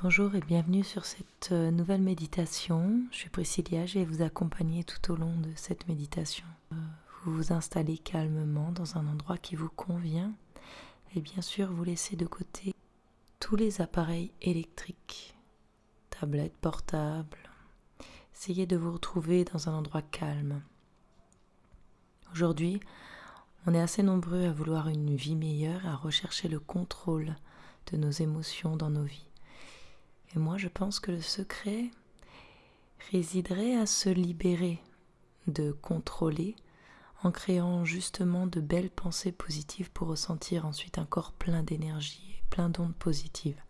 Bonjour et bienvenue sur cette euh, nouvelle méditation. Je suis Priscilla, je vais vous accompagner tout au long de cette méditation. Euh, vous vous installez calmement dans un endroit qui vous convient et bien sûr vous laissez de côté tous les appareils électriques, tablettes portables. Essayez de vous retrouver dans un endroit calme. Aujourd'hui, on est assez nombreux à vouloir une vie meilleure, à rechercher le contrôle de nos émotions dans nos vies. Et moi, je pense que le secret résiderait à se libérer de contrôler en créant justement de belles pensées positives pour ressentir ensuite un corps plein d'énergie et plein d'ondes positives.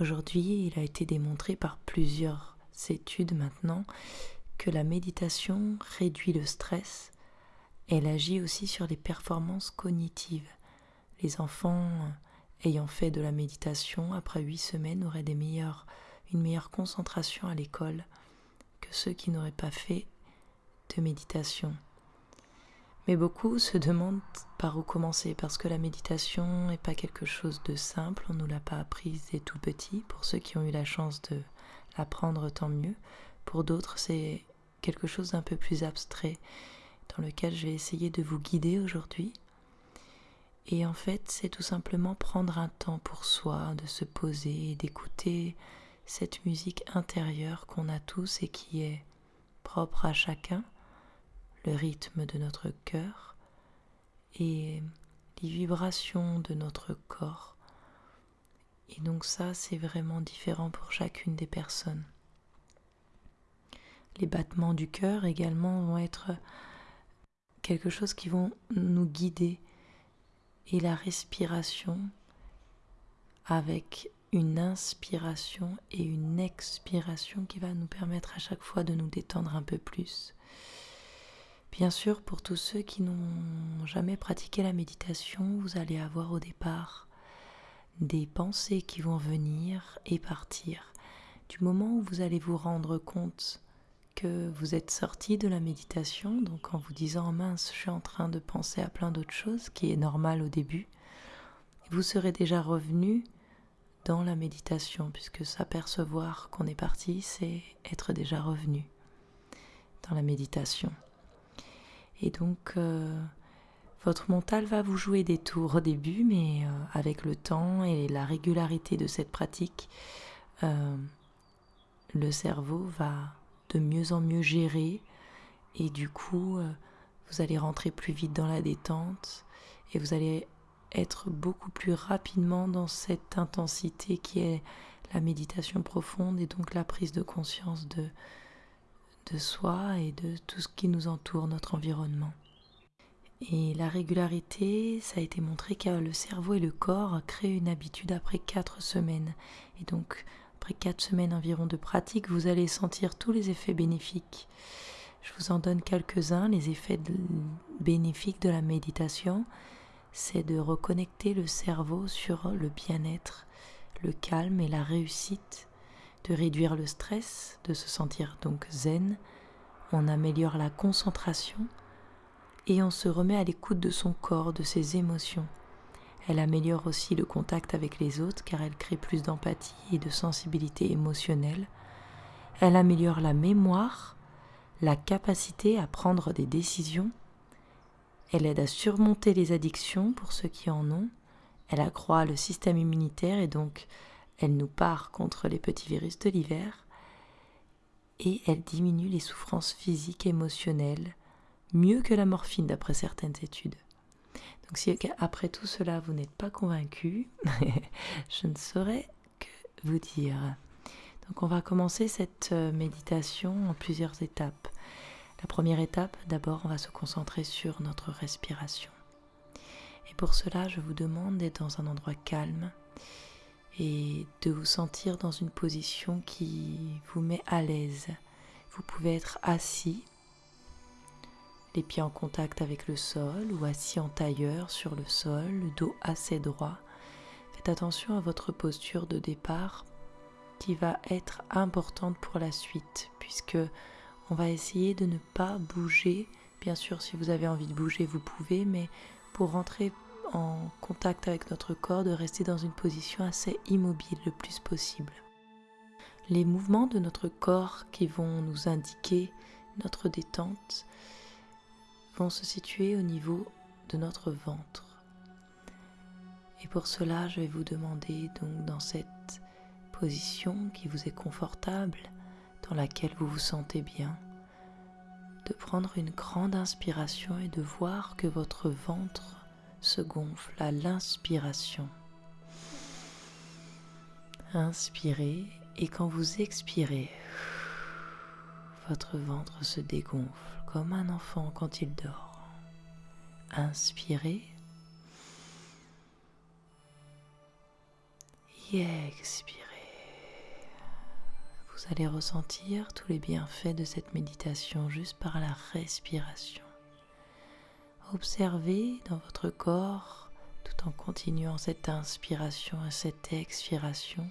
Aujourd'hui, il a été démontré par plusieurs études maintenant que la méditation réduit le stress. Elle agit aussi sur les performances cognitives. Les enfants ayant fait de la méditation, après huit semaines, auraient une meilleure concentration à l'école que ceux qui n'auraient pas fait de méditation. Mais beaucoup se demandent par où commencer, parce que la méditation n'est pas quelque chose de simple, on ne nous l'a pas apprise dès tout petit. Pour ceux qui ont eu la chance de l'apprendre, tant mieux. Pour d'autres, c'est quelque chose d'un peu plus abstrait, dans lequel je vais essayer de vous guider aujourd'hui et en fait, c'est tout simplement prendre un temps pour soi, de se poser d'écouter cette musique intérieure qu'on a tous et qui est propre à chacun, le rythme de notre cœur et les vibrations de notre corps. Et donc ça, c'est vraiment différent pour chacune des personnes. Les battements du cœur également vont être quelque chose qui vont nous guider et la respiration avec une inspiration et une expiration qui va nous permettre à chaque fois de nous détendre un peu plus. Bien sûr, pour tous ceux qui n'ont jamais pratiqué la méditation, vous allez avoir au départ des pensées qui vont venir et partir. Du moment où vous allez vous rendre compte que vous êtes sorti de la méditation, donc en vous disant mince, je suis en train de penser à plein d'autres choses, qui est normal au début, vous serez déjà revenu dans la méditation, puisque s'apercevoir qu'on est parti, c'est être déjà revenu dans la méditation. Et donc, euh, votre mental va vous jouer des tours au début, mais euh, avec le temps et la régularité de cette pratique, euh, le cerveau va de mieux en mieux gérer et du coup euh, vous allez rentrer plus vite dans la détente et vous allez être beaucoup plus rapidement dans cette intensité qui est la méditation profonde et donc la prise de conscience de, de soi et de tout ce qui nous entoure, notre environnement. Et la régularité, ça a été montré que le cerveau et le corps créent une habitude après quatre semaines. Et donc, après quatre semaines environ de pratique, vous allez sentir tous les effets bénéfiques. Je vous en donne quelques-uns. Les effets bénéfiques de la méditation, c'est de reconnecter le cerveau sur le bien-être, le calme et la réussite, de réduire le stress, de se sentir donc zen. On améliore la concentration et on se remet à l'écoute de son corps, de ses émotions. Elle améliore aussi le contact avec les autres car elle crée plus d'empathie et de sensibilité émotionnelle. Elle améliore la mémoire, la capacité à prendre des décisions. Elle aide à surmonter les addictions pour ceux qui en ont. Elle accroît le système immunitaire et donc elle nous part contre les petits virus de l'hiver. Et elle diminue les souffrances physiques et émotionnelles mieux que la morphine d'après certaines études. Donc si après tout cela vous n'êtes pas convaincu, je ne saurais que vous dire. Donc on va commencer cette euh, méditation en plusieurs étapes. La première étape, d'abord on va se concentrer sur notre respiration. Et pour cela, je vous demande d'être dans un endroit calme et de vous sentir dans une position qui vous met à l'aise. Vous pouvez être assis les pieds en contact avec le sol ou assis en tailleur sur le sol, le dos assez droit. Faites attention à votre posture de départ qui va être importante pour la suite puisque on va essayer de ne pas bouger. Bien sûr, si vous avez envie de bouger, vous pouvez, mais pour rentrer en contact avec notre corps, de rester dans une position assez immobile le plus possible. Les mouvements de notre corps qui vont nous indiquer notre détente vont se situer au niveau de notre ventre. Et pour cela, je vais vous demander donc dans cette position qui vous est confortable, dans laquelle vous vous sentez bien, de prendre une grande inspiration et de voir que votre ventre se gonfle à l'inspiration. Inspirez et quand vous expirez, votre ventre se dégonfle comme un enfant quand il dort. Inspirez. Et expirez. Vous allez ressentir tous les bienfaits de cette méditation juste par la respiration. Observez dans votre corps, tout en continuant cette inspiration et cette expiration,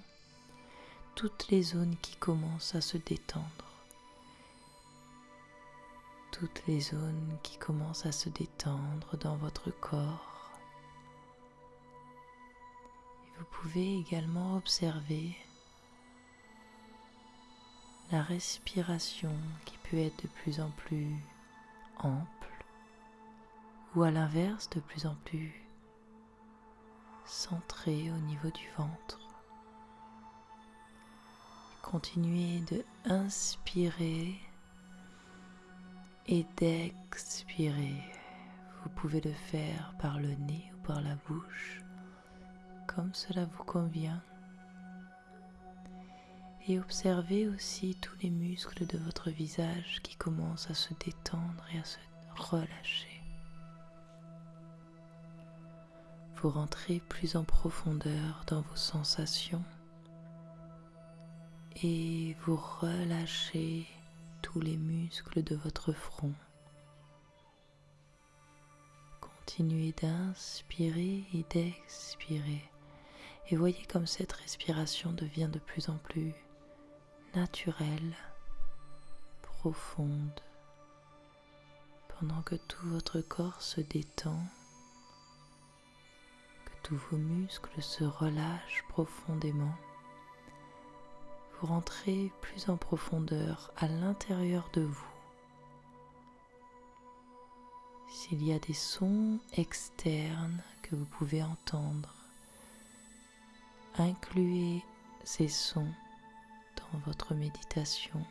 toutes les zones qui commencent à se détendre. Toutes les zones qui commencent à se détendre dans votre corps. Vous pouvez également observer la respiration qui peut être de plus en plus ample ou à l'inverse de plus en plus centrée au niveau du ventre. Continuez de inspirer et d'expirer. Vous pouvez le faire par le nez ou par la bouche, comme cela vous convient. Et observez aussi tous les muscles de votre visage qui commencent à se détendre et à se relâcher. Vous rentrez plus en profondeur dans vos sensations et vous relâchez tous les muscles de votre front. Continuez d'inspirer et d'expirer et voyez comme cette respiration devient de plus en plus naturelle, profonde, pendant que tout votre corps se détend, que tous vos muscles se relâchent profondément vous rentrez plus en profondeur à l'intérieur de vous. S'il y a des sons externes que vous pouvez entendre, incluez ces sons dans votre méditation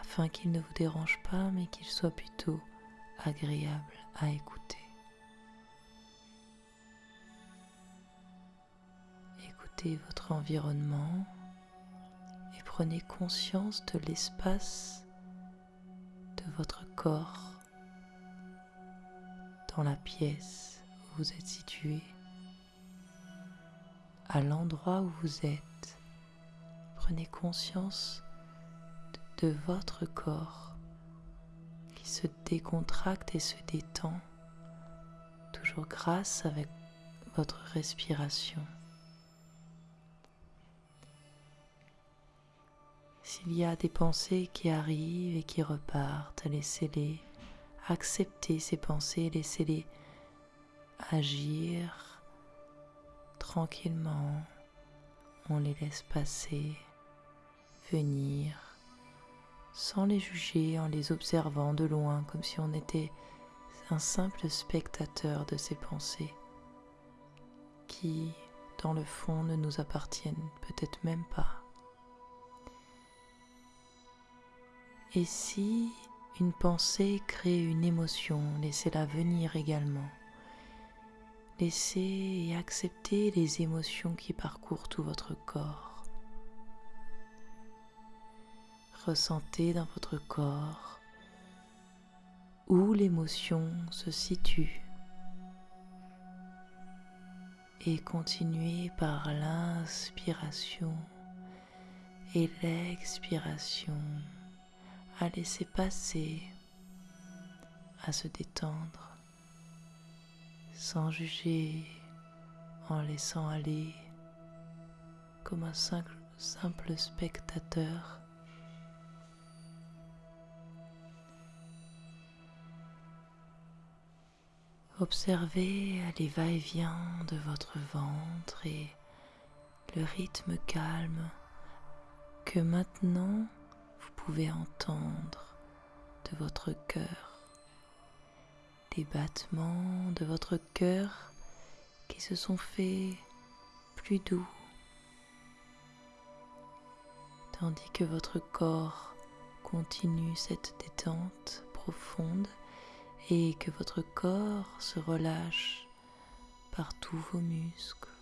afin qu'ils ne vous dérangent pas mais qu'ils soient plutôt agréables à écouter. Écoutez votre environnement prenez conscience de l'espace de votre corps dans la pièce où vous êtes situé, à l'endroit où vous êtes. Prenez conscience de, votre corps qui se décontracte et se détend, toujours grâce avec votre respiration. S'il y a des pensées qui arrivent et qui repartent, laissez-les accepter ces pensées, laissez-les agir tranquillement. On les laisse passer, venir, sans les juger, en les observant de loin, comme si on était un simple spectateur de ces pensées qui, dans le fond, ne nous appartiennent peut-être même pas. Et si une pensée crée une émotion, laissez-la venir également. Laissez et acceptez les émotions qui parcourent tout votre corps. Ressentez dans votre corps où l'émotion se situe et continuez par l'inspiration et l'expiration à laisser passer, à se détendre, sans juger, en laissant aller comme un simple, simple spectateur. Observez les va-et-vient de votre ventre et le rythme calme que maintenant vous pouvez entendre de votre cœur, des battements de votre cœur qui se sont faits plus doux, tandis que votre corps continue cette détente profonde et que votre corps se relâche par tous vos muscles.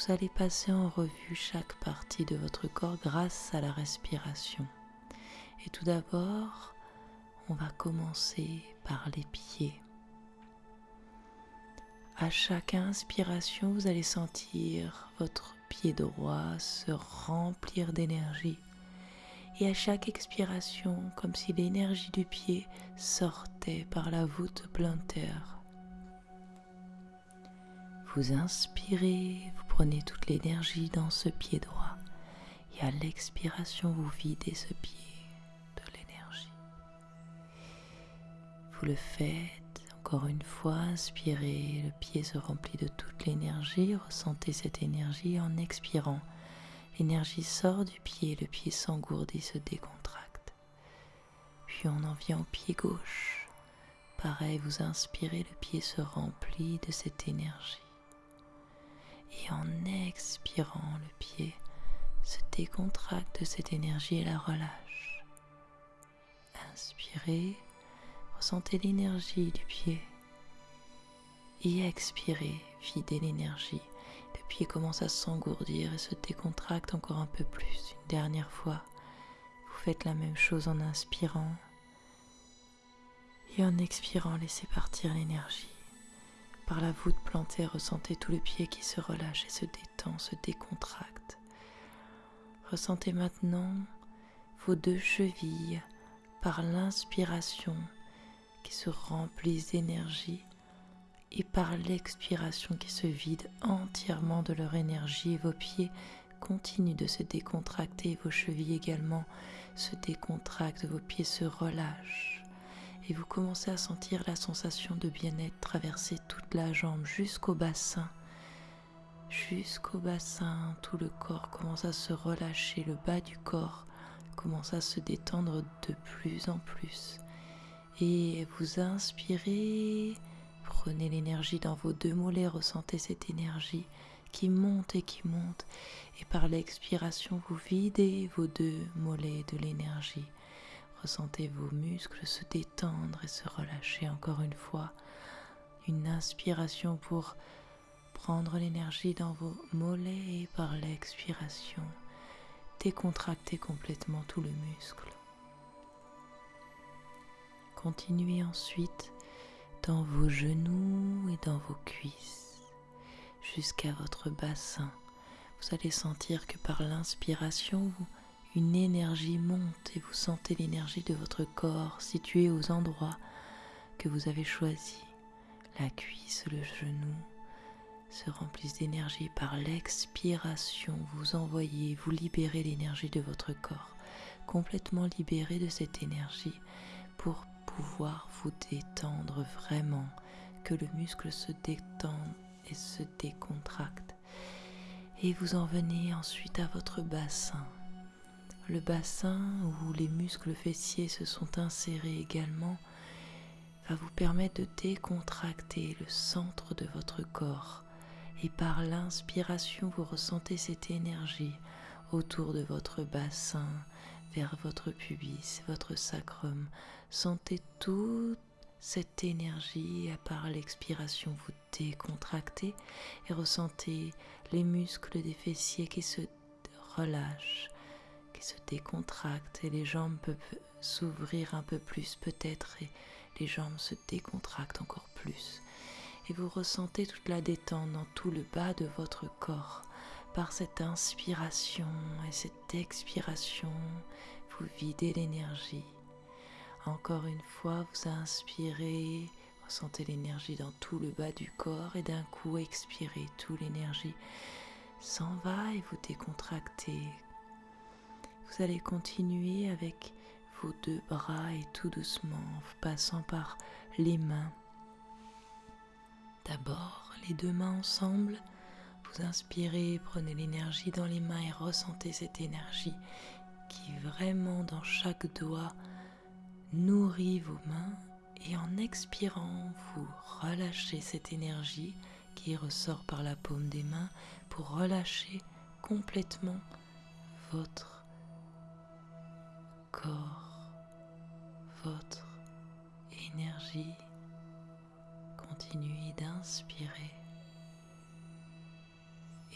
Vous allez passer en revue chaque partie de votre corps grâce à la respiration. Et tout d'abord, on va commencer par les pieds. À chaque inspiration, vous allez sentir votre pied droit se remplir d'énergie. Et à chaque expiration, comme si l'énergie du pied sortait par la voûte plantaire. Vous inspirez, vous prenez toute l'énergie dans ce pied droit. Et à l'expiration, vous videz ce pied de l'énergie. Vous le faites encore une fois, inspirez, le pied se remplit de toute l'énergie, ressentez cette énergie en expirant. L'énergie sort du pied, le pied s'engourdit, se décontracte. Puis on en vient au pied gauche. Pareil, vous inspirez, le pied se remplit de cette énergie. Et en expirant, le pied se décontracte de cette énergie et la relâche. Inspirez, Ressentez l'énergie du pied. Et expirez, videz l'énergie. Le pied commence à s'engourdir et se décontracte encore un peu plus. Une dernière fois, vous faites la même chose en inspirant. Et en expirant, laissez partir l'énergie. Par la voûte plantée, ressentez tout le pied qui se relâche et se détend, se décontracte. Ressentez maintenant vos deux chevilles par l'inspiration qui se remplissent d'énergie et par l'expiration qui se vident entièrement de leur énergie. Vos pieds continuent de se décontracter, vos chevilles également se décontractent, vos pieds se relâchent et vous commencez à sentir la sensation de bien-être traverser toute la jambe jusqu'au bassin. Jusqu'au bassin, tout le corps commence à se relâcher, le bas du corps commence à se détendre de plus en plus et vous inspirez. Prenez l'énergie dans vos deux mollets, ressentez cette énergie qui monte et qui monte. Et par l'expiration, vous videz vos deux mollets de l'énergie. Ressentez vos muscles se détendre et se relâcher encore une fois. Une inspiration pour prendre l'énergie dans vos mollets et par l'expiration, décontracter complètement tout le muscle. Continuez ensuite dans vos genoux et dans vos cuisses jusqu'à votre bassin. Vous allez sentir que par l'inspiration, une énergie monte et vous sentez l'énergie de votre corps situé aux endroits que vous avez choisis. La cuisse, le genou se remplissent d'énergie par l'expiration. Vous envoyez, vous libérez l'énergie de votre corps, complètement libéré de cette énergie pour pouvoir vous détendre vraiment, que le muscle se détende et se décontracte. Et vous en venez ensuite à votre bassin. Le bassin où les muscles fessiers se sont insérés également va vous permettre de décontracter le centre de votre corps. Et par l'inspiration, vous ressentez cette énergie autour de votre bassin, vers votre pubis, votre sacrum. Sentez toute cette énergie et par l'expiration vous décontractez et ressentez les muscles des fessiers qui se relâchent, se décontractent et les jambes peuvent s'ouvrir un peu plus peut-être et les jambes se décontractent encore plus. Et vous ressentez toute la détente dans tout le bas de votre corps par cette inspiration et cette expiration, vous videz l'énergie. Encore une fois, vous inspirez, ressentez l'énergie dans tout le bas du corps et d'un coup expirez, toute l'énergie s'en va et vous décontractez. Vous allez continuer avec vos deux bras et tout doucement, en passant par les mains, D'abord, les deux mains ensemble. Vous inspirez, prenez l'énergie dans les mains et ressentez cette énergie qui vraiment dans chaque doigt nourrit vos mains. Et en expirant, vous relâchez cette énergie qui ressort par la paume des mains pour relâcher complètement votre corps, votre énergie. Continuez d'inspirer.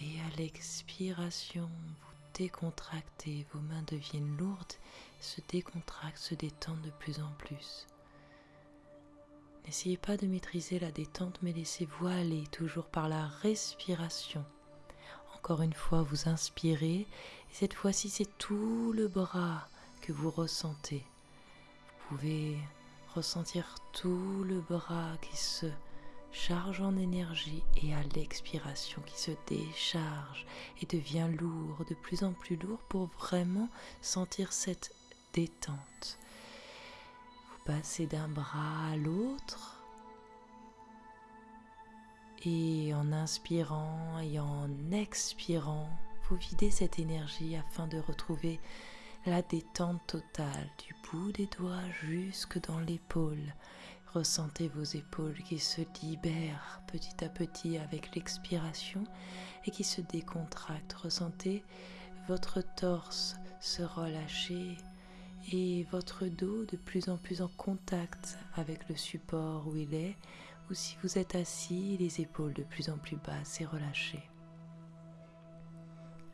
Et à l'expiration, vous décontractez, vos mains deviennent lourdes, se décontractent, se détendent de plus en plus. N'essayez pas de maîtriser la détente, mais laissez-vous aller toujours par la respiration. Encore une fois, vous inspirez, et cette fois-ci, c'est tout le bras que vous ressentez. Vous pouvez ressentir tout le bras qui se charge en énergie et à l'expiration qui se décharge et devient lourd, de plus en plus lourd pour vraiment sentir cette détente. Passez d'un bras à l'autre. Et en inspirant et en expirant, vous videz cette énergie afin de retrouver la détente totale du bout des doigts jusque dans l'épaule. Ressentez vos épaules qui se libèrent petit à petit avec l'expiration et qui se décontractent. Ressentez votre torse se relâcher et votre dos de plus en plus en contact avec le support où il est, ou si vous êtes assis, les épaules de plus en plus basses et relâchées.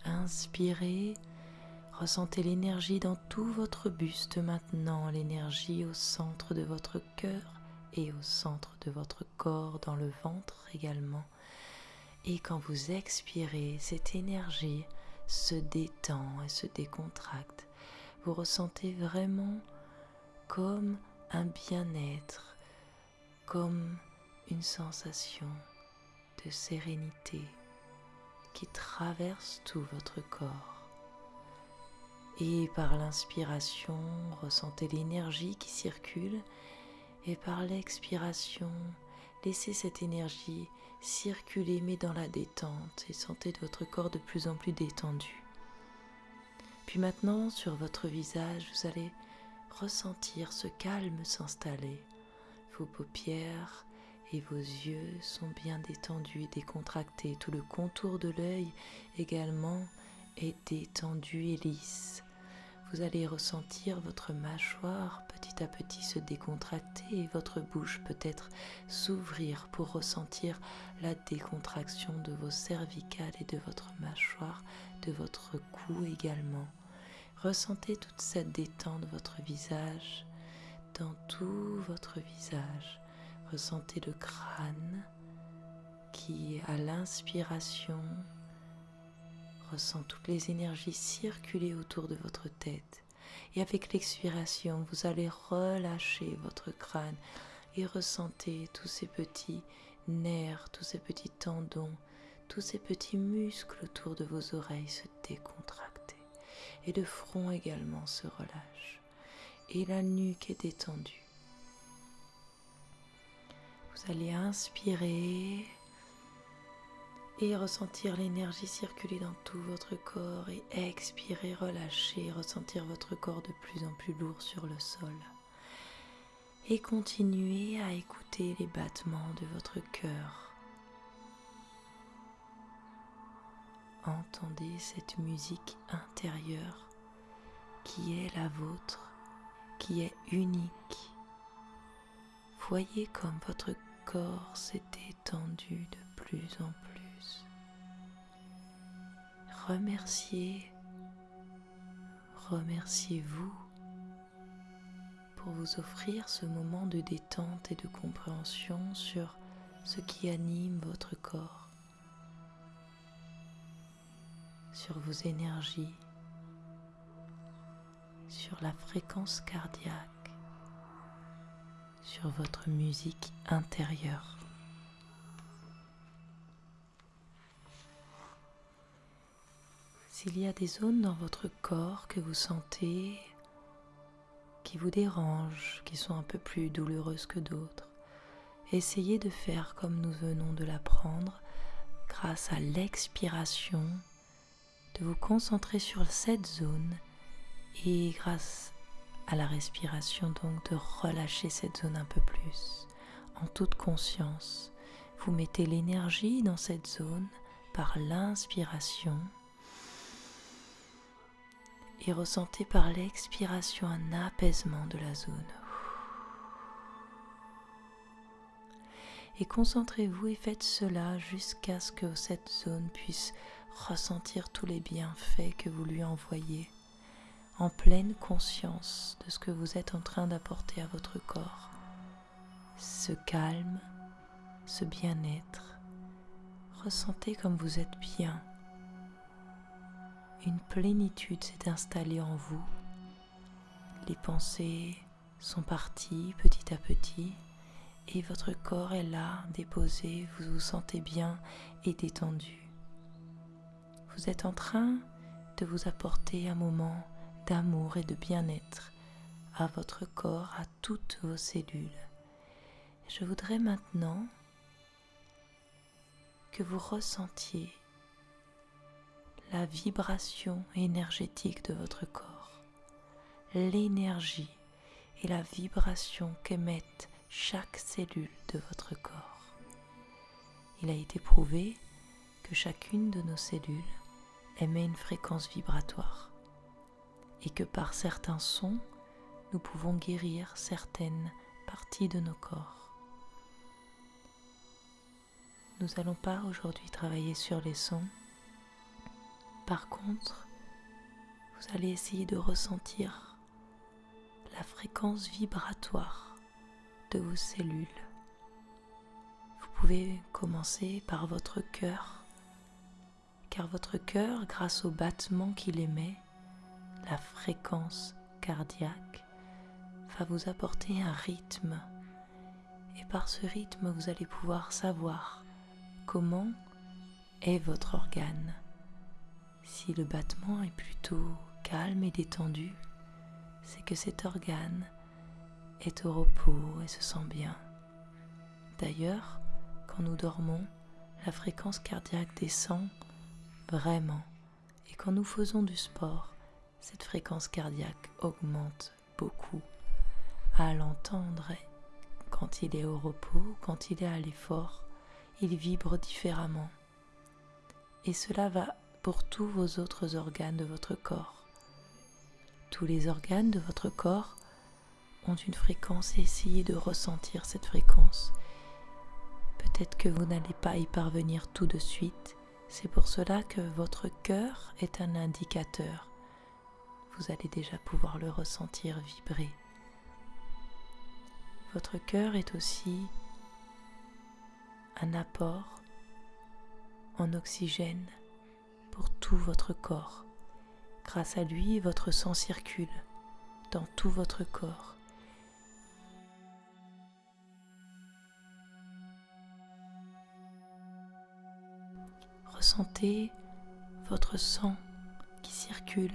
Inspirez, ressentez l'énergie dans tout votre buste maintenant, l'énergie au centre de votre cœur et au centre de votre corps, dans le ventre également. Et quand vous expirez, cette énergie se détend et se décontracte vous ressentez vraiment comme un bien-être, comme une sensation de sérénité qui traverse tout votre corps. Et par l'inspiration, ressentez l'énergie qui circule et par l'expiration, laissez cette énergie circuler mais dans la détente et sentez votre corps de plus en plus détendu. Puis maintenant, sur votre visage, vous allez ressentir ce calme s'installer. Vos paupières et vos yeux sont bien détendus et décontractés. Tout le contour de l'œil également est détendu et lisse. Vous allez ressentir votre mâchoire petit à petit se décontracter et votre bouche peut-être s'ouvrir pour ressentir la décontraction de vos cervicales et de votre mâchoire, de votre cou également. Ressentez toute cette détente de votre visage, dans tout votre visage. Ressentez le crâne qui, à l'inspiration, ressent toutes les énergies circuler autour de votre tête. Et avec l'expiration, vous allez relâcher votre crâne et ressentez tous ces petits nerfs, tous ces petits tendons, tous ces petits muscles autour de vos oreilles se décontracter et le front également se relâche et la nuque est détendue. Vous allez inspirer et ressentir l'énergie circuler dans tout votre corps et expirer, relâcher, ressentir votre corps de plus en plus lourd sur le sol. Et continuez à écouter les battements de votre cœur entendez cette musique intérieure qui est la vôtre, qui est unique. Voyez comme votre corps s'est étendu de plus en plus. Remerciez, remerciez-vous pour vous offrir ce moment de détente et de compréhension sur ce qui anime votre corps. sur vos énergies, sur la fréquence cardiaque, sur votre musique intérieure. S'il y a des zones dans votre corps que vous sentez qui vous dérangent, qui sont un peu plus douloureuses que d'autres, Essayez de faire comme nous venons de l'apprendre, grâce à l'expiration, de vous concentrer sur cette zone et grâce à la respiration donc de relâcher cette zone un peu plus en toute conscience. Vous mettez l'énergie dans cette zone par l'inspiration et ressentez par l'expiration un apaisement de la zone. Et concentrez-vous et faites cela jusqu'à ce que cette zone puisse ressentir tous les bienfaits que vous lui envoyez, en pleine conscience de ce que vous êtes en train d'apporter à votre corps. Ce calme, ce bien-être, ressentez comme vous êtes bien. Une plénitude s'est installée en vous. Les pensées sont parties petit à petit et votre corps est là, déposé, vous vous sentez bien et détendu. Vous êtes en train de vous apporter un moment d'amour et de bien-être à votre corps, à toutes vos cellules. Je voudrais maintenant que vous ressentiez la vibration énergétique de votre corps, l'énergie et la vibration qu'émettent chaque cellule de votre corps. Il a été prouvé que chacune de nos cellules émet une fréquence vibratoire et que par certains sons, nous pouvons guérir certaines parties de nos corps. Nous n'allons pas aujourd'hui travailler sur les sons. Par contre, vous allez essayer de ressentir la fréquence vibratoire de vos cellules. Vous pouvez commencer par votre cœur, car votre cœur, grâce au battement qu'il émet, la fréquence cardiaque, va vous apporter un rythme. Et par ce rythme, vous allez pouvoir savoir comment est votre organe. Si le battement est plutôt calme et détendu, c'est que cet organe est au repos et se sent bien. D'ailleurs, quand nous dormons, la fréquence cardiaque descend vraiment. Et quand nous faisons du sport, cette fréquence cardiaque augmente beaucoup. À l'entendre, quand il est au repos, quand il est à l'effort, il vibre différemment. Et cela va pour tous vos autres organes de votre corps. Tous les organes de votre corps ont une fréquence et essayez de ressentir cette fréquence. Peut-être que vous n'allez pas y parvenir tout de suite. C'est pour cela que votre cœur est un indicateur. Vous allez déjà pouvoir le ressentir vibrer. Votre cœur est aussi un apport en oxygène tout votre corps. Grâce à lui, votre sang circule dans tout votre corps. Ressentez votre sang qui circule.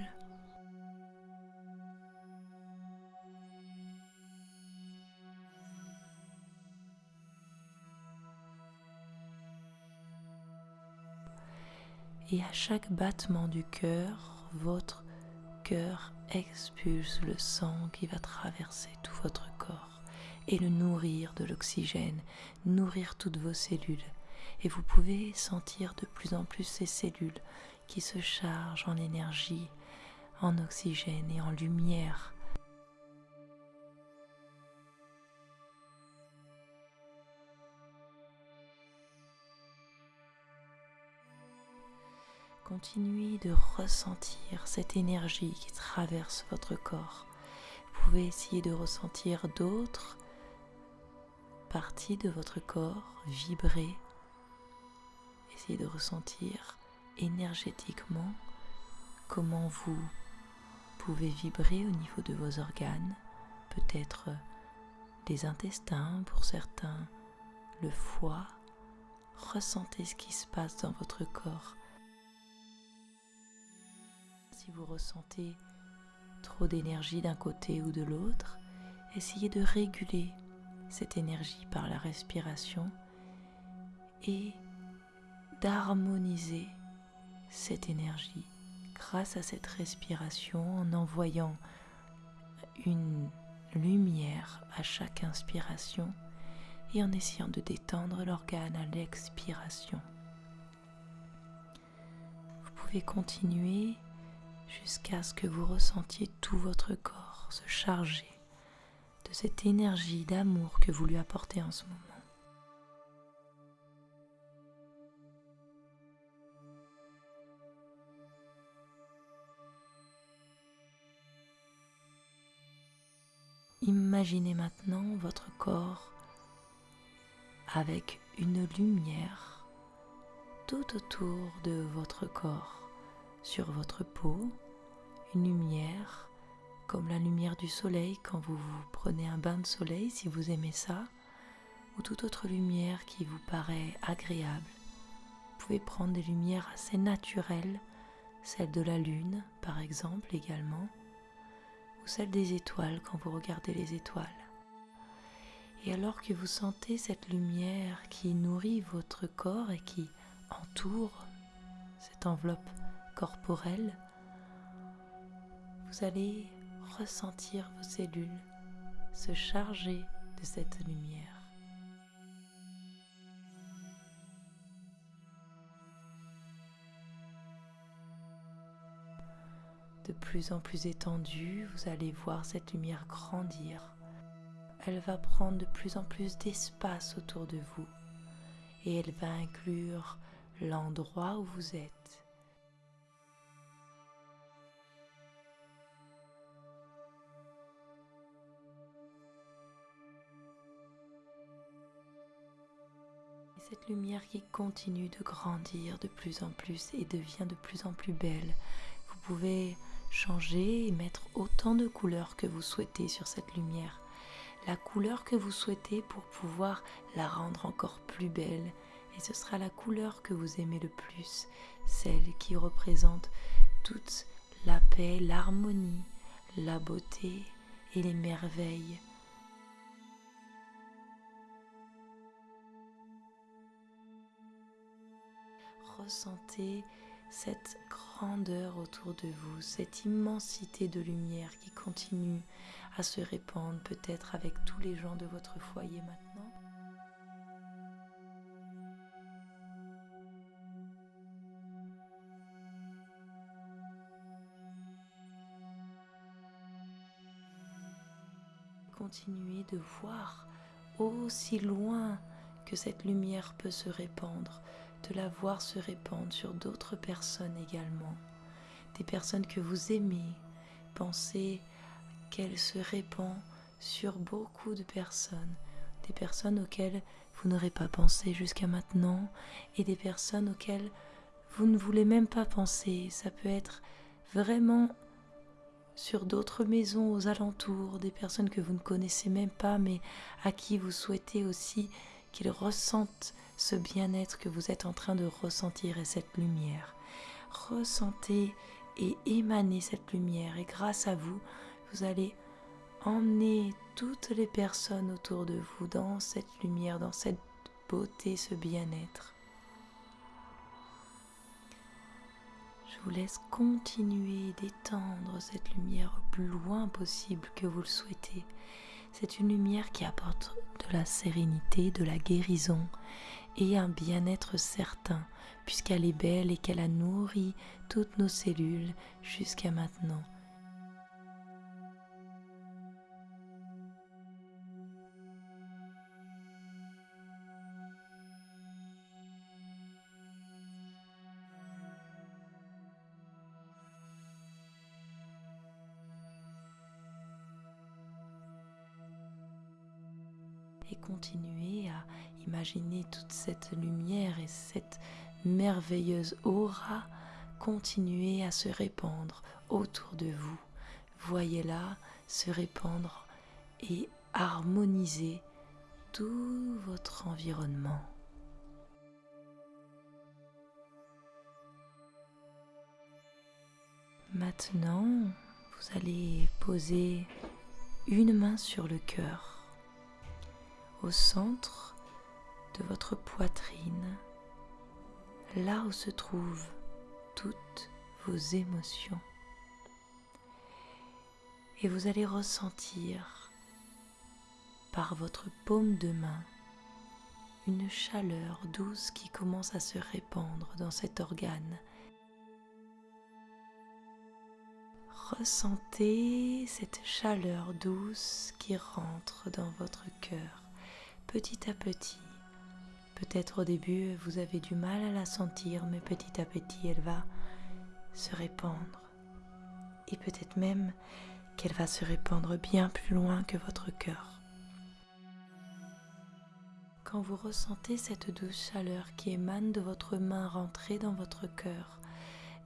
Et à chaque battement du cœur, votre cœur expulse le sang qui va traverser tout votre corps et le nourrir de l'oxygène, nourrir toutes vos cellules et vous pouvez sentir de plus en plus ces cellules qui se chargent en énergie, en oxygène et en lumière. Continuez de ressentir cette énergie qui traverse votre corps. Vous pouvez essayer de ressentir d'autres parties de votre corps vibrer Essayez de ressentir énergétiquement comment vous pouvez vibrer au niveau de vos organes, peut-être des intestins pour certains, le foie. Ressentez ce qui se passe dans votre corps. Si vous ressentez trop d'énergie d'un côté ou de l'autre, essayez de réguler cette énergie par la respiration et d'harmoniser cette énergie grâce à cette respiration en envoyant une lumière à chaque inspiration et en essayant de détendre l'organe à l'expiration. Vous pouvez continuer jusqu'à ce que vous ressentiez tout votre corps se charger de cette énergie d'amour que vous lui apportez en ce moment. Imaginez maintenant votre corps avec une lumière tout autour de votre corps, sur votre peau, une lumière comme la lumière du soleil quand vous vous prenez un bain de soleil si vous aimez ça, ou toute autre lumière qui vous paraît agréable. Vous pouvez prendre des lumières assez naturelles, celle de la lune par exemple également, celle des étoiles quand vous regardez les étoiles. Et alors que vous sentez cette lumière qui nourrit votre corps et qui entoure cette enveloppe corporelle, vous allez ressentir vos cellules se charger de cette lumière. de plus en plus étendue, vous allez voir cette lumière grandir. Elle va prendre de plus en plus d'espace autour de vous et elle va inclure l'endroit où vous êtes. Cette lumière qui continue de grandir de plus en plus et devient de plus en plus belle. Vous pouvez changer et mettre autant de couleurs que vous souhaitez sur cette lumière. La couleur que vous souhaitez pour pouvoir la rendre encore plus belle. Et ce sera la couleur que vous aimez le plus, celle qui représente toute la paix, l'harmonie, la beauté et les merveilles. Ressentez cette grandeur autour de vous, cette immensité de lumière qui continue à se répandre peut-être avec tous les gens de votre foyer maintenant. Continuez de voir aussi loin que cette lumière peut se répandre, de la voir se répandre sur d'autres personnes également, des personnes que vous aimez. Pensez qu'elle se répand sur beaucoup de personnes, des personnes auxquelles vous n'aurez pas pensé jusqu'à maintenant et des personnes auxquelles vous ne voulez même pas penser. Ça peut être vraiment sur d'autres maisons aux alentours, des personnes que vous ne connaissez même pas mais à qui vous souhaitez aussi qu'ils ressentent ce bien-être que vous êtes en train de ressentir et cette lumière. Ressentez et émanez cette lumière et grâce à vous, vous allez emmener toutes les personnes autour de vous dans cette lumière, dans cette beauté, ce bien-être. Je vous laisse continuer d'étendre cette lumière au plus loin possible que vous le souhaitez. C'est une lumière qui apporte de la sérénité, de la guérison et un bien-être certain, puisqu'elle est belle et qu'elle a nourri toutes nos cellules jusqu'à maintenant. Imaginer toute cette lumière et cette merveilleuse aura continuer à se répandre autour de vous. Voyez-la se répandre et harmoniser tout votre environnement. Maintenant, vous allez poser une main sur le cœur au centre de votre poitrine, là où se trouvent toutes vos émotions. Et vous allez ressentir par votre paume de main une chaleur douce qui commence à se répandre dans cet organe. Ressentez cette chaleur douce qui rentre dans votre cœur petit à petit. Peut-être au début vous avez du mal à la sentir, mais petit à petit elle va se répandre. Et peut-être même qu'elle va se répandre bien plus loin que votre cœur. Quand vous ressentez cette douce chaleur qui émane de votre main rentrer dans votre cœur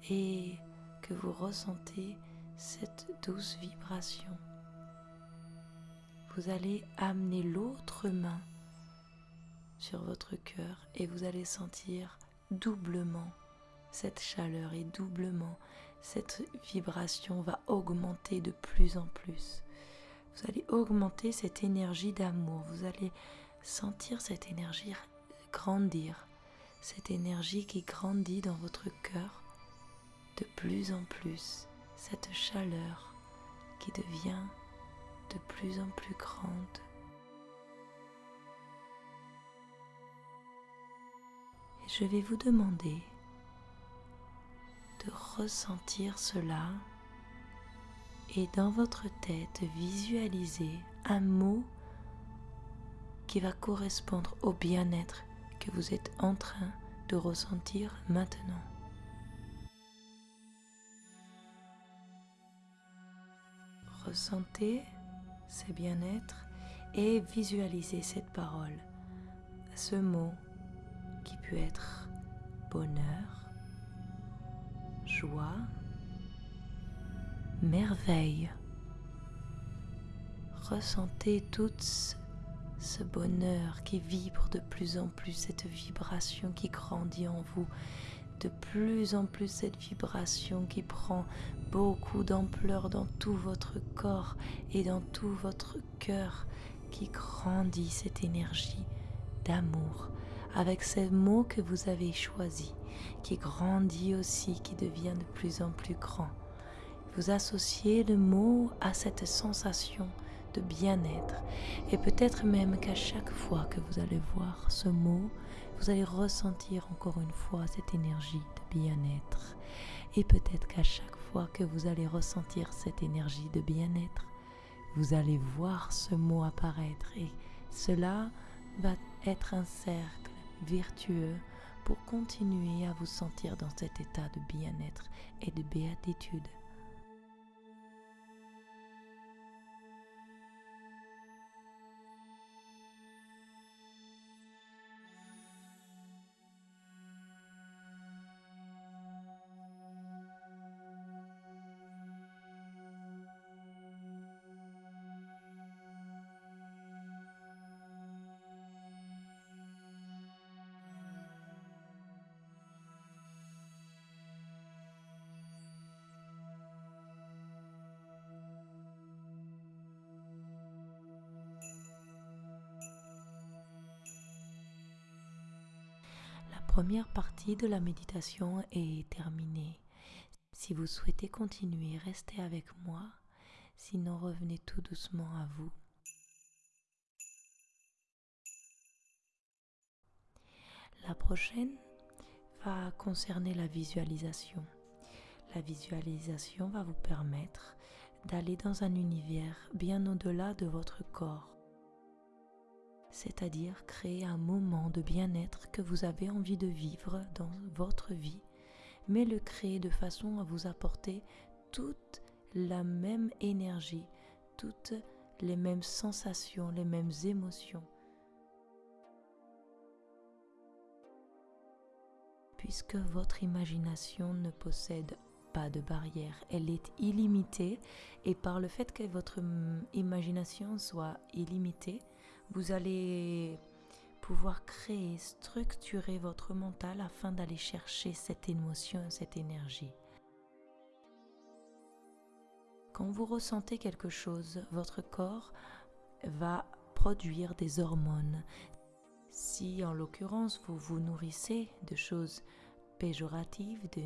et que vous ressentez cette douce vibration, vous allez amener l'autre main sur votre cœur et vous allez sentir doublement cette chaleur et doublement cette vibration va augmenter de plus en plus. Vous allez augmenter cette énergie d'amour, vous allez sentir cette énergie grandir, cette énergie qui grandit dans votre cœur de plus en plus, cette chaleur qui devient de plus en plus grande. Je vais vous demander de ressentir cela et dans votre tête visualiser un mot qui va correspondre au bien-être que vous êtes en train de ressentir maintenant. Ressentez ce bien-être et visualisez cette parole, ce mot qui peut être bonheur, joie, merveille. Ressentez toutes ce bonheur qui vibre de plus en plus, cette vibration qui grandit en vous, de plus en plus cette vibration qui prend beaucoup d'ampleur dans tout votre corps et dans tout votre cœur, qui grandit cette énergie d'amour avec ces mots que vous avez choisis, qui grandit aussi, qui devient de plus en plus grand. Vous associez le mot à cette sensation de bien-être. Et peut-être même qu'à chaque fois que vous allez voir ce mot, vous allez ressentir encore une fois cette énergie de bien-être. Et peut-être qu'à chaque fois que vous allez ressentir cette énergie de bien-être, vous allez voir ce mot apparaître. Et cela va être un cercle vertueux pour continuer à vous sentir dans cet état de bien-être et de béatitude. Première partie de la méditation est terminée. Si vous souhaitez continuer, restez avec moi. Sinon, revenez tout doucement à vous. La prochaine va concerner la visualisation. La visualisation va vous permettre d'aller dans un univers bien au-delà de votre corps c'est-à-dire créer un moment de bien-être que vous avez envie de vivre dans votre vie, mais le créer de façon à vous apporter toute la même énergie, toutes les mêmes sensations, les mêmes émotions. Puisque votre imagination ne possède pas de barrière, elle est illimitée et par le fait que votre imagination soit illimitée, vous allez pouvoir créer, structurer votre mental afin d'aller chercher cette émotion, cette énergie. Quand vous ressentez quelque chose, votre corps va produire des hormones. Si en l'occurrence vous vous nourrissez de choses péjoratives, de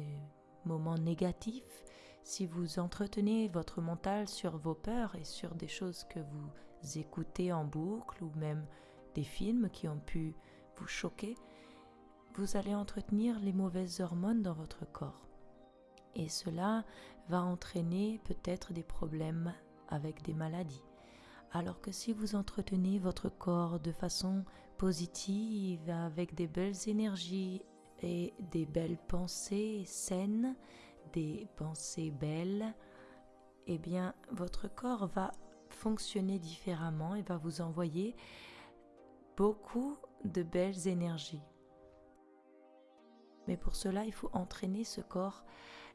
moments négatifs, si vous entretenez votre mental sur vos peurs et sur des choses que vous écoutez en boucle ou même des films qui ont pu vous choquer, vous allez entretenir les mauvaises hormones dans votre corps. Et cela va entraîner peut-être des problèmes avec des maladies. Alors que si vous entretenez votre corps de façon positive, avec des belles énergies et des belles pensées saines, des pensées belles, eh bien votre corps va fonctionner différemment et va vous envoyer beaucoup de belles énergies. Mais pour cela, il faut entraîner ce corps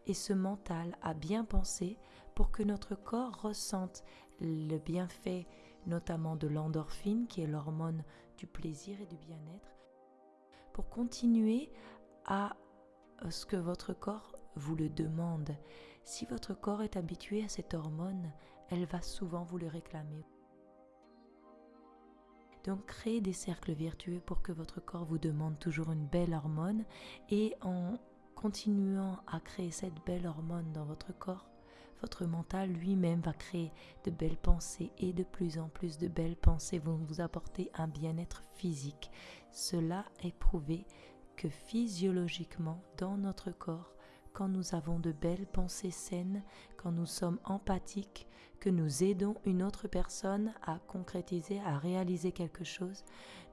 et ce mental à bien penser pour que notre corps ressente le bienfait notamment de l'endorphine qui est l'hormone du plaisir et du bien-être pour continuer à ce que votre corps vous le demande. Si votre corps est habitué à cette hormone, elle va souvent vous le réclamer. Donc créez des cercles vertueux pour que votre corps vous demande toujours une belle hormone et en continuant à créer cette belle hormone dans votre corps, votre mental lui-même va créer de belles pensées et de plus en plus de belles pensées vont vous apporter un bien-être physique. Cela est prouvé que physiologiquement dans notre corps, quand nous avons de belles pensées saines, quand nous sommes empathiques, que nous aidons une autre personne à concrétiser, à réaliser quelque chose,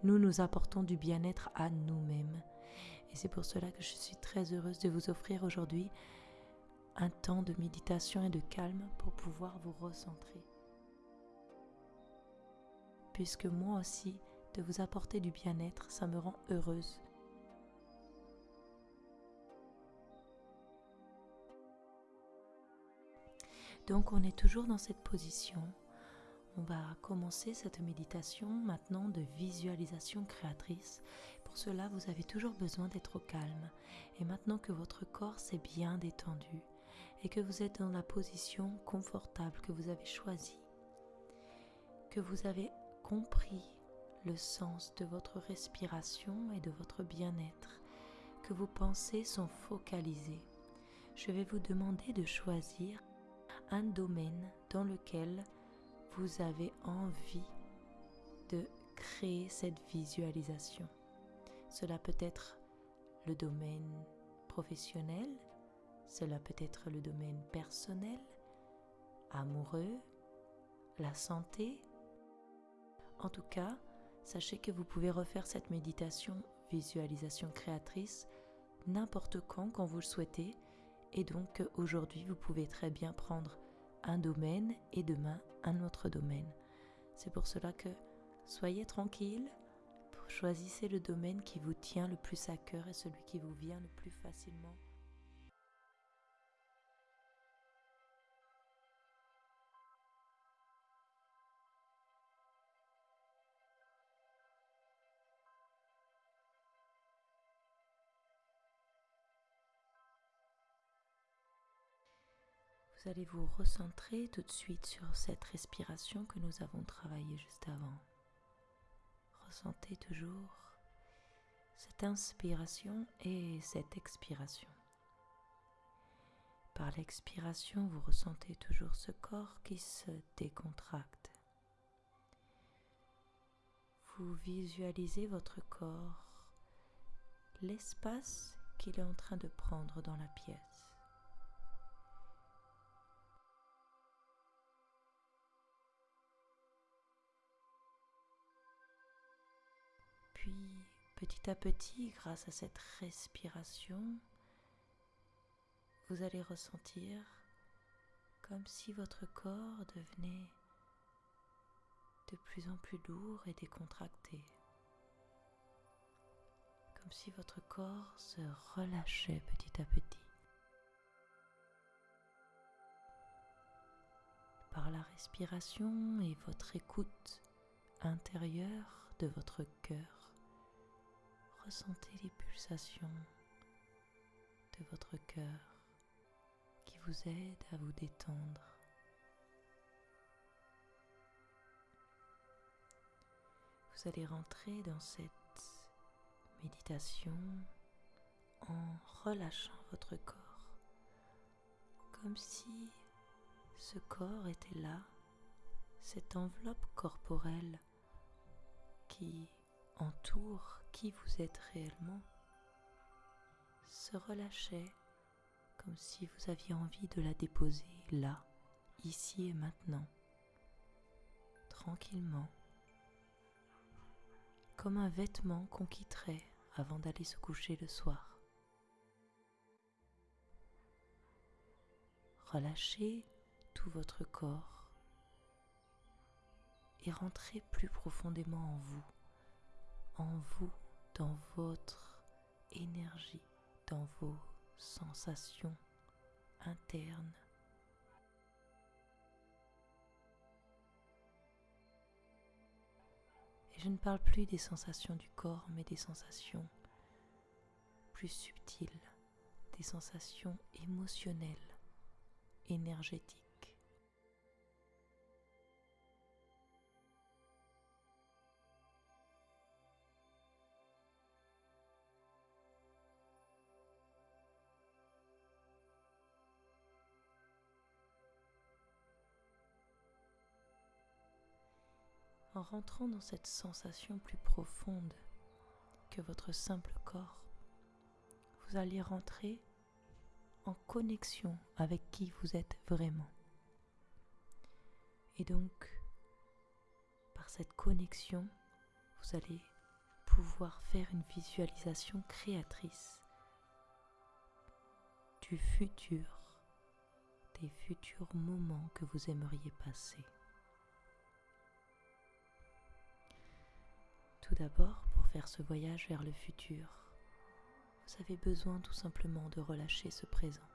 nous nous apportons du bien-être à nous-mêmes. Et c'est pour cela que je suis très heureuse de vous offrir aujourd'hui un temps de méditation et de calme pour pouvoir vous recentrer. Puisque moi aussi, de vous apporter du bien-être, ça me rend heureuse. Donc on est toujours dans cette position. On va commencer cette méditation maintenant de visualisation créatrice. Pour cela, vous avez toujours besoin d'être calme. Et maintenant que votre corps s'est bien détendu et que vous êtes dans la position confortable que vous avez choisie, que vous avez compris le sens de votre respiration et de votre bien-être, que vos pensées sont focalisées, je vais vous demander de choisir un domaine dans lequel vous avez envie de créer cette visualisation. Cela peut être le domaine professionnel, cela peut être le domaine personnel, amoureux, la santé. En tout cas, sachez que vous pouvez refaire cette méditation visualisation créatrice n'importe quand quand vous le souhaitez et donc aujourd'hui, vous pouvez très bien prendre un domaine et demain un autre domaine. C'est pour cela que soyez tranquille, choisissez le domaine qui vous tient le plus à cœur et celui qui vous vient le plus facilement Vous allez vous recentrer tout de suite sur cette respiration que nous avons travaillée juste avant. Ressentez toujours cette inspiration et cette expiration. Par l'expiration, vous ressentez toujours ce corps qui se décontracte. Vous visualisez votre corps, l'espace qu'il est en train de prendre dans la pièce. Petit à petit, grâce à cette respiration, vous allez ressentir comme si votre corps devenait de plus en plus lourd et décontracté. Comme si votre corps se relâchait petit à petit. Par la respiration et votre écoute intérieure de votre cœur, ressentez les pulsations de votre cœur qui vous aident à vous détendre. vous allez rentrer dans cette méditation en relâchant votre corps, comme si ce corps était là, cette enveloppe corporelle qui entoure qui vous êtes réellement, se relâchait comme si vous aviez envie de la déposer là, ici et maintenant, tranquillement, comme un vêtement qu'on quitterait avant d'aller se coucher le soir. Relâchez tout votre corps et rentrez plus profondément en vous, en vous, dans votre énergie, dans vos sensations internes. Et je ne parle plus des sensations du corps, mais des sensations plus subtiles, des sensations émotionnelles, énergétiques. Rentrant dans cette sensation plus profonde que votre simple corps, vous allez rentrer en connexion avec qui vous êtes vraiment. Et donc, par cette connexion, vous allez pouvoir faire une visualisation créatrice du futur, des futurs moments que vous aimeriez passer. Tout d'abord, pour faire ce voyage vers le futur, vous avez besoin tout simplement de relâcher ce présent.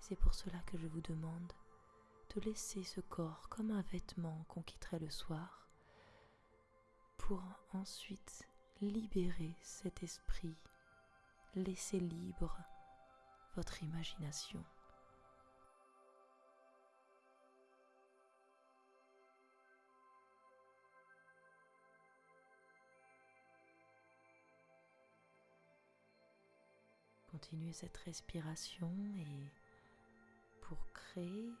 C'est pour cela que je vous demande de laisser ce corps comme un vêtement qu'on quitterait le soir, pour ensuite libérer cet esprit, laisser libre votre imagination. Continuez cette respiration et pour créer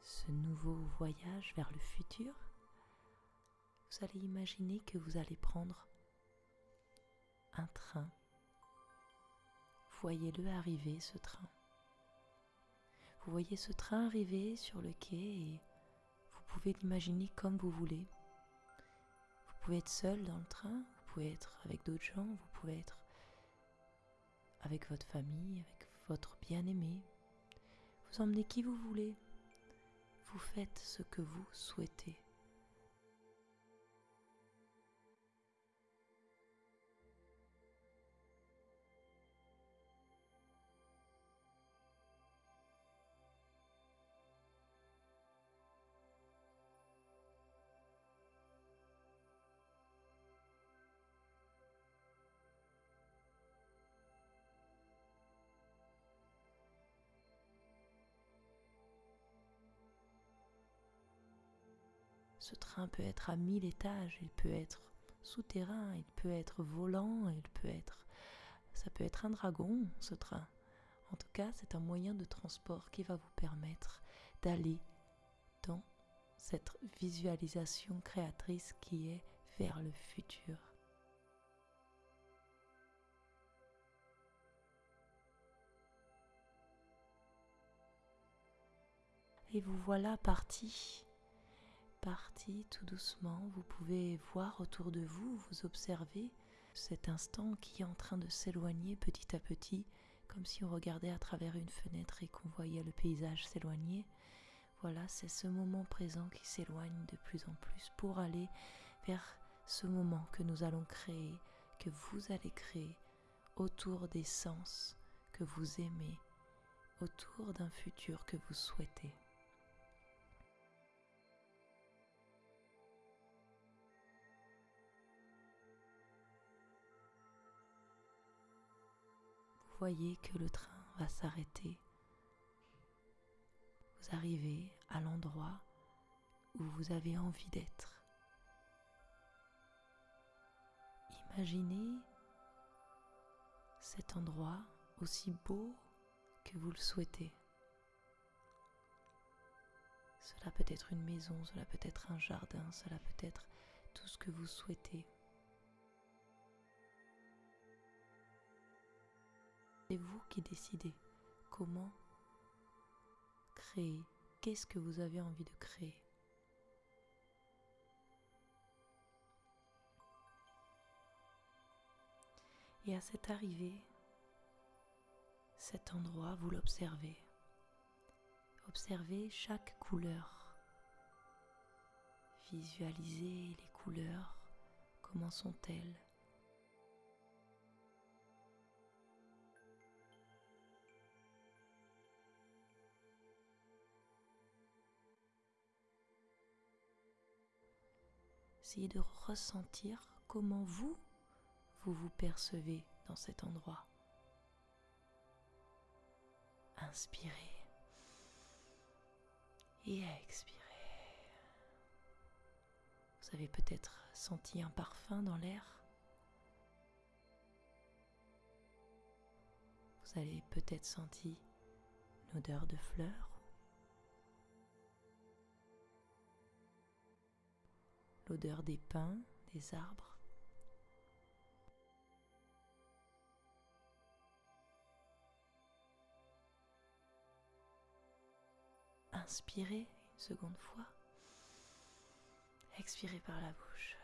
ce nouveau voyage vers le futur, vous allez imaginer que vous allez prendre un train. Voyez-le arriver, ce train. Vous voyez ce train arriver sur le quai et vous pouvez l'imaginer comme vous voulez. Vous pouvez être seul dans le train, vous pouvez être avec d'autres gens, vous pouvez être avec votre famille, avec votre bien-aimé. Vous emmenez qui vous voulez. Vous faites ce que vous souhaitez. Peut être à mille étages, il peut être souterrain, il peut être volant, il peut être ça peut être un dragon ce train. En tout cas, c'est un moyen de transport qui va vous permettre d'aller dans cette visualisation créatrice qui est vers le futur. Et vous voilà parti parti tout doucement. Vous pouvez voir autour de vous, vous observer cet instant qui est en train de s'éloigner petit à petit, comme si on regardait à travers une fenêtre et qu'on voyait le paysage s'éloigner. Voilà, c'est ce moment présent qui s'éloigne de plus en plus pour aller vers ce moment que nous allons créer, que vous allez créer autour des sens que vous aimez, autour d'un futur que vous souhaitez. Voyez que le train va s'arrêter. Vous arrivez à l'endroit où vous avez envie d'être. imaginez cet endroit aussi beau que vous le souhaitez. Cela peut être une maison, cela peut être un jardin, cela peut être tout ce que vous souhaitez. C'est vous qui décidez comment créer, qu'est-ce que vous avez envie de créer? Et à cette arrivée, cet endroit, vous l'observez. Observez chaque couleur. Visualisez les couleurs, comment sont-elles? De ressentir comment vous, vous vous percevez dans cet endroit. Inspirez et expirez. Vous avez peut-être senti un parfum dans l'air. Vous avez peut-être senti une odeur de fleurs. L'odeur des pins, des arbres. Inspirez une seconde fois. Expirez par la bouche.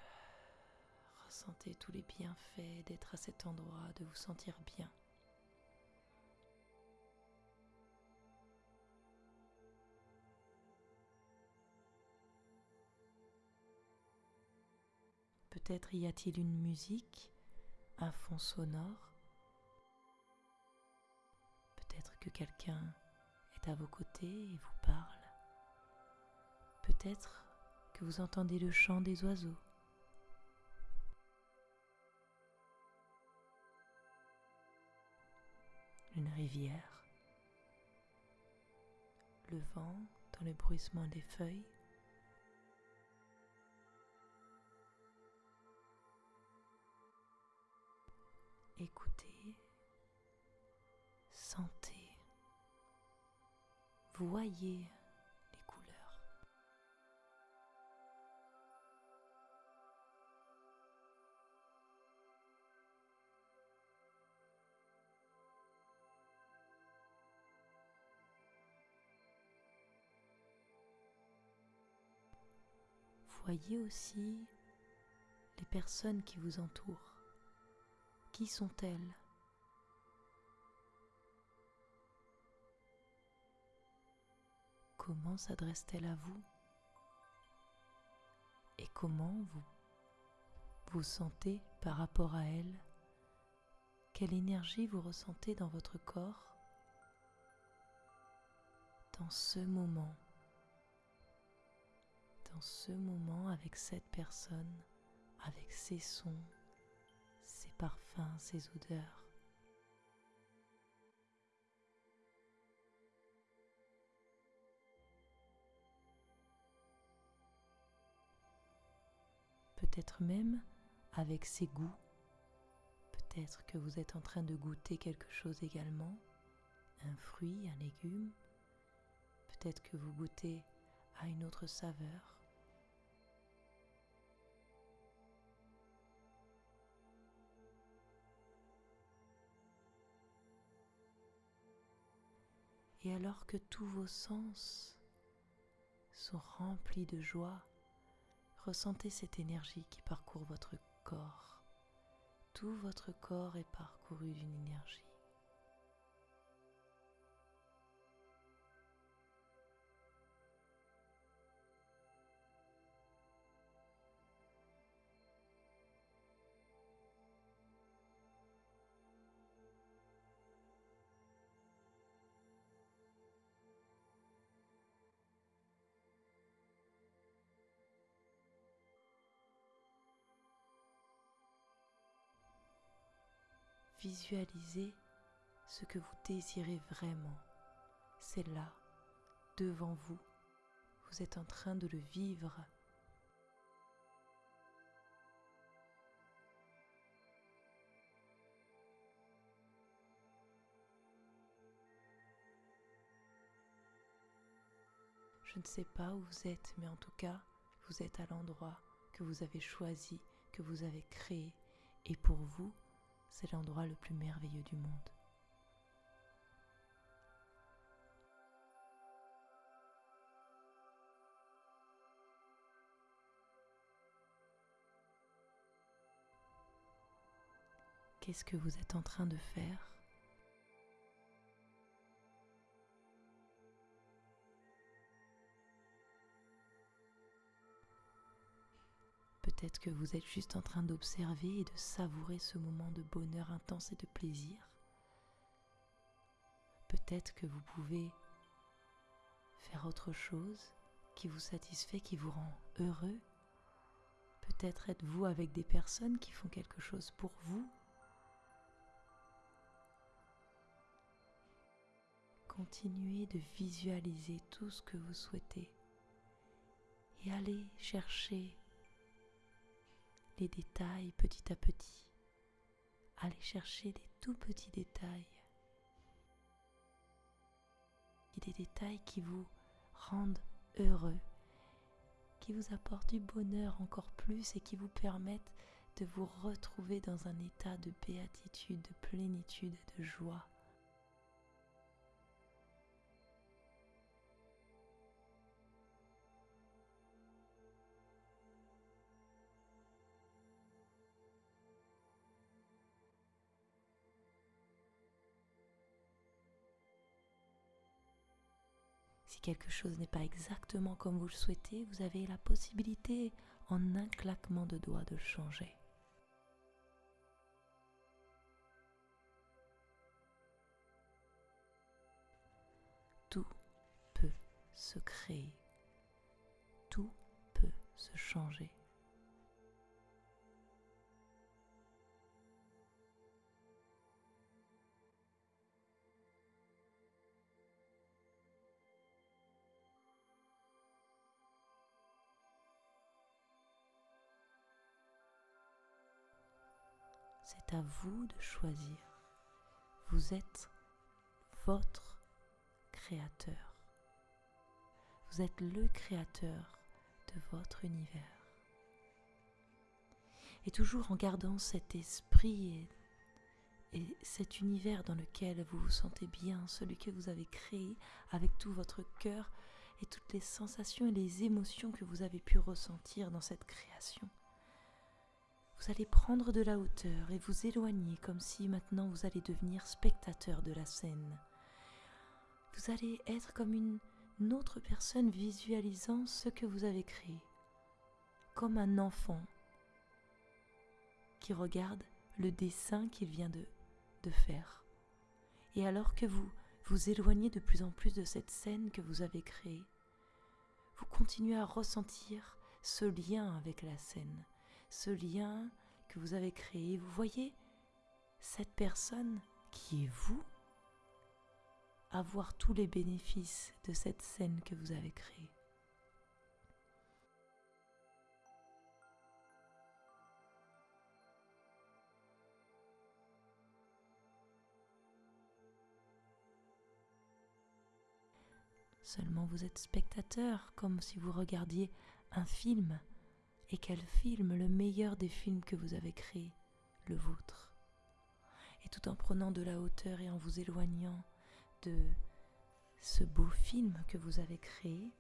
Ressentez tous les bienfaits d'être à cet endroit, de vous sentir bien. Peut-être y a-t-il une musique, un fond sonore? Peut-être que quelqu'un est à vos côtés et vous parle. Peut-être que vous entendez le chant des oiseaux. Une rivière, le vent dans le bruissement des feuilles. Sentez voyez les couleurs. Voyez aussi les personnes qui vous entourent. Qui sont-elles? Comment s'adresse-t-elle à vous? Et comment vous vous sentez par rapport à elle? Quelle énergie vous ressentez dans votre corps? Dans ce moment Dans ce moment avec cette personne, avec ses sons, ses parfums, ses odeurs peut-être même avec ses goûts. Peut-être que vous êtes en train de goûter quelque chose également, un fruit, un légume. Peut-être que vous goûtez à une autre saveur. Et alors que tous vos sens sont remplis de joie, Ressentez cette énergie qui parcourt votre corps. Tout votre corps est parcouru d'une énergie. Visualisez ce que vous désirez vraiment. C'est là, devant vous. Vous êtes en train de le vivre. Je ne sais pas où vous êtes, mais en tout cas, vous êtes à l'endroit que vous avez choisi, que vous avez créé. Et pour vous, c'est l'endroit le plus merveilleux du monde. Qu'est-ce que vous êtes en train de faire? Peut-être que vous êtes juste en train d'observer et de savourer ce moment de bonheur intense et de plaisir. Peut-être que vous pouvez faire autre chose qui vous satisfait, qui vous rend heureux. Peut-être êtes-vous avec des personnes qui font quelque chose pour vous. Continuez de visualiser tout ce que vous souhaitez et allez chercher les détails petit à petit. Allez chercher des tout petits détails. Des détails qui vous rendent heureux, qui vous apportent du bonheur encore plus et qui vous permettent de vous retrouver dans un état de béatitude, de plénitude et de joie. Quelque chose n'est pas exactement comme vous le souhaitez, vous avez la possibilité en un claquement de doigts de le changer. Tout peut se créer, tout peut se changer. C'est à vous de choisir. Vous êtes votre créateur. Vous êtes le créateur de votre univers. Et toujours en gardant cet esprit et, et, cet univers dans lequel vous vous sentez bien, celui que vous avez créé avec tout votre cœur et toutes les sensations et les émotions que vous avez pu ressentir dans cette création vous allez prendre de la hauteur et vous éloigner comme si maintenant vous allez devenir spectateur de la scène. Vous allez être comme une, autre personne visualisant ce que vous avez créé, comme un enfant qui regarde le dessin qu'il vient de, de faire. Et alors que vous vous éloignez de plus en plus de cette scène que vous avez créée, vous continuez à ressentir ce lien avec la scène, ce lien que vous avez créé. Vous voyez cette personne qui est vous avoir tous les bénéfices de cette scène que vous avez créée. Seulement vous êtes spectateur, comme si vous regardiez un film et quel film, le meilleur des films que vous avez créé, le vôtre. Et tout en prenant de la hauteur et en vous éloignant de ce beau film que vous avez créé,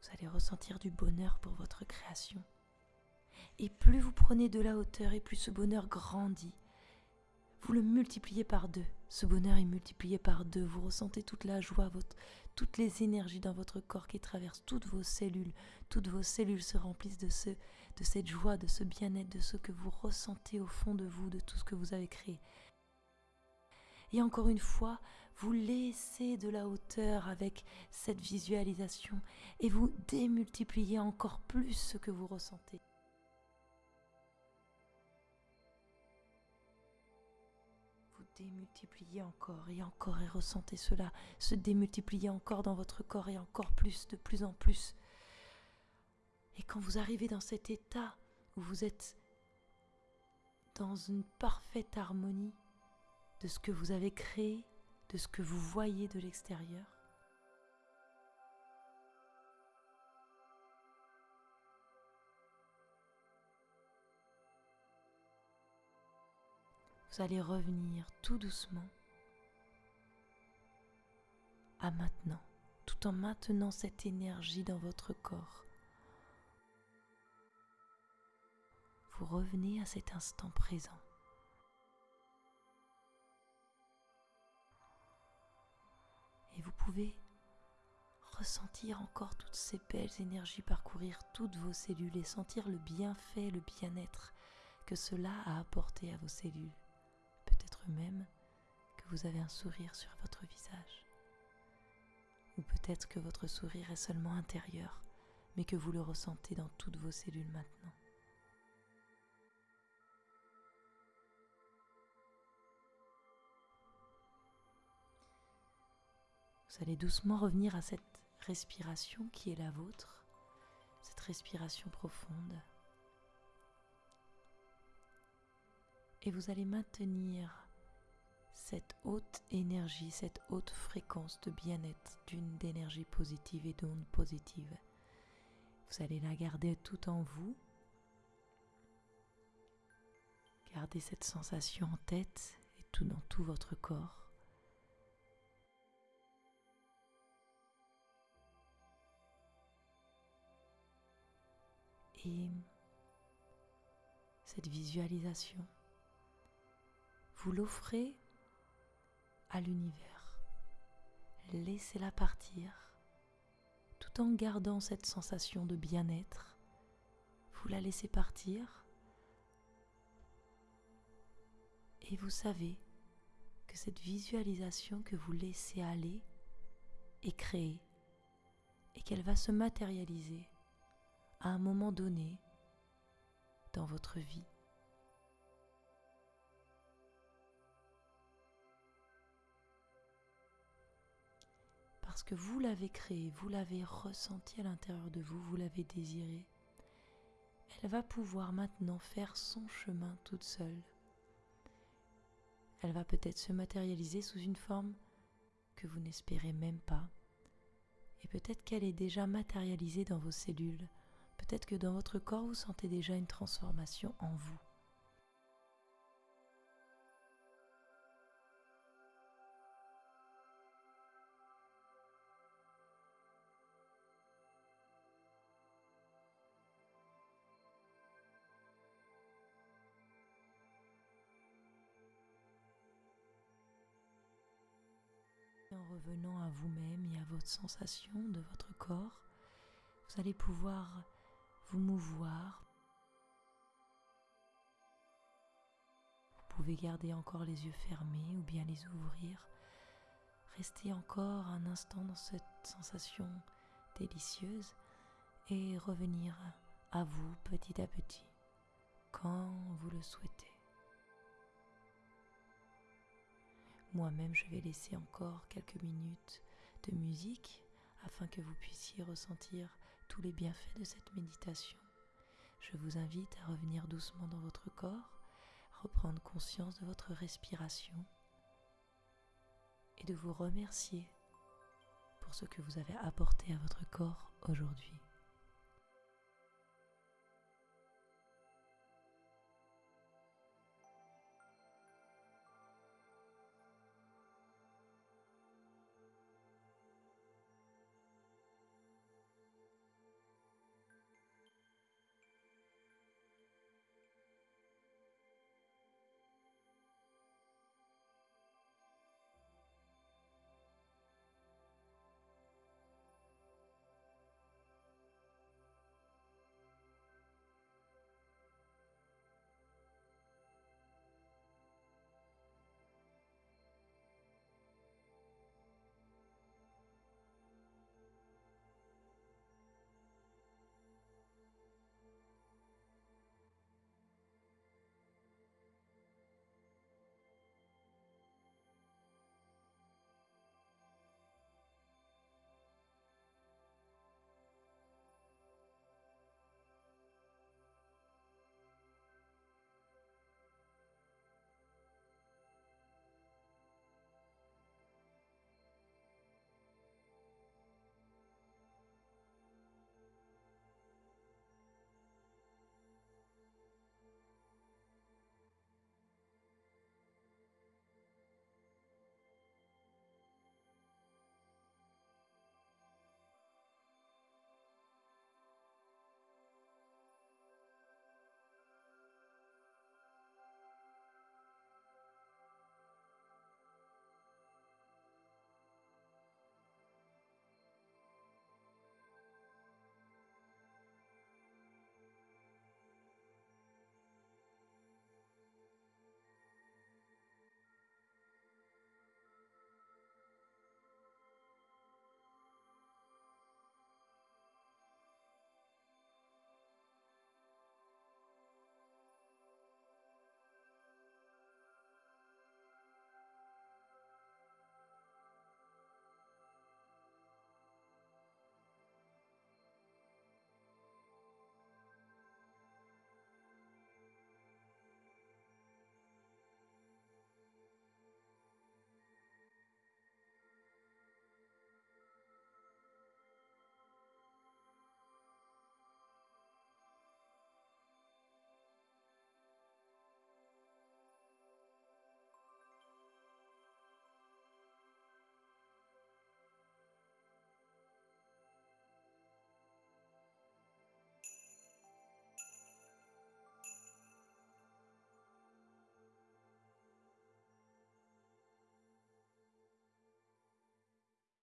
vous allez ressentir du bonheur pour votre création. Et plus vous prenez de la hauteur et plus ce bonheur grandit, vous le multipliez par deux. Ce bonheur est multiplié par deux. Vous ressentez toute la joie, votre, toutes les énergies dans votre corps qui traversent toutes vos cellules. Toutes vos cellules se remplissent de, ce, de cette joie, de ce bien-être, de ce que vous ressentez au fond de vous, de tout ce que vous avez créé. Et encore une fois, vous laissez de la hauteur avec cette visualisation et vous démultipliez encore plus ce que vous ressentez. Démultiplier encore et encore et ressentez cela se démultiplier encore dans votre corps et encore plus, de plus en plus. Et quand vous arrivez dans cet état où vous êtes dans une parfaite harmonie de ce que vous avez créé, de ce que vous voyez de l'extérieur. Allez revenir tout doucement à maintenant, tout en maintenant cette énergie dans votre corps. Vous revenez à cet instant présent. Et vous pouvez ressentir encore toutes ces belles énergies parcourir toutes vos cellules et sentir le bienfait, le bien-être que cela a apporté à vos cellules. Même que vous avez un sourire sur votre visage. Ou peut-être que votre sourire est seulement intérieur, mais que vous le ressentez dans toutes vos cellules maintenant. Vous allez doucement revenir à cette respiration qui est la vôtre, cette respiration profonde. Et vous allez maintenir cette haute énergie, cette haute fréquence de bien-être, d'une d'énergie positive et d'onde positive. Vous allez la garder tout en vous. Gardez cette sensation en tête et tout dans tout votre corps. Et cette visualisation, vous l'offrez à l'univers. Laissez-la partir tout en gardant cette sensation de bien-être. Vous la laissez partir et vous savez que cette visualisation que vous laissez aller est créée et qu'elle va se matérialiser à un moment donné dans votre vie. Que vous l'avez créée, vous l'avez ressenti à l'intérieur de vous, vous l'avez désirée. Elle va pouvoir maintenant faire son chemin toute seule. Elle va peut-être se matérialiser sous une forme que vous n'espérez même pas. Et peut-être qu'elle est déjà matérialisée dans vos cellules, Peut-être que dans votre corps, vous sentez déjà une transformation en vous. Revenant à vous-même et à votre sensation de votre corps, vous allez pouvoir vous mouvoir. Vous pouvez garder encore les yeux fermés ou bien les ouvrir. Restez encore un instant dans cette sensation délicieuse et revenir à vous petit à petit quand vous le souhaitez. Moi-même, je vais laisser encore quelques minutes de musique afin que vous puissiez ressentir tous les bienfaits de cette méditation. Je vous invite à revenir doucement dans votre corps, reprendre conscience de votre respiration et de vous remercier pour ce que vous avez apporté à votre corps aujourd'hui.